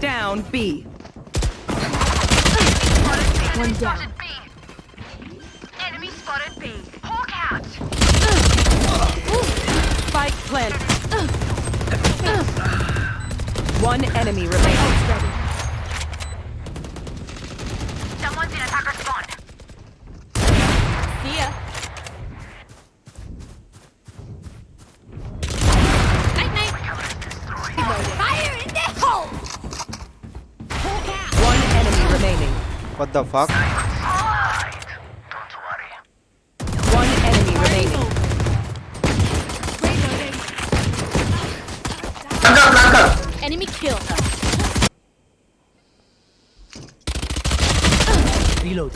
down B. One down. B. Enemy spotted B. Hawk out. Spike plant. One enemy remaining. What the fuck? One enemy remaining. Enemy. Reload.